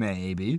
Maybe.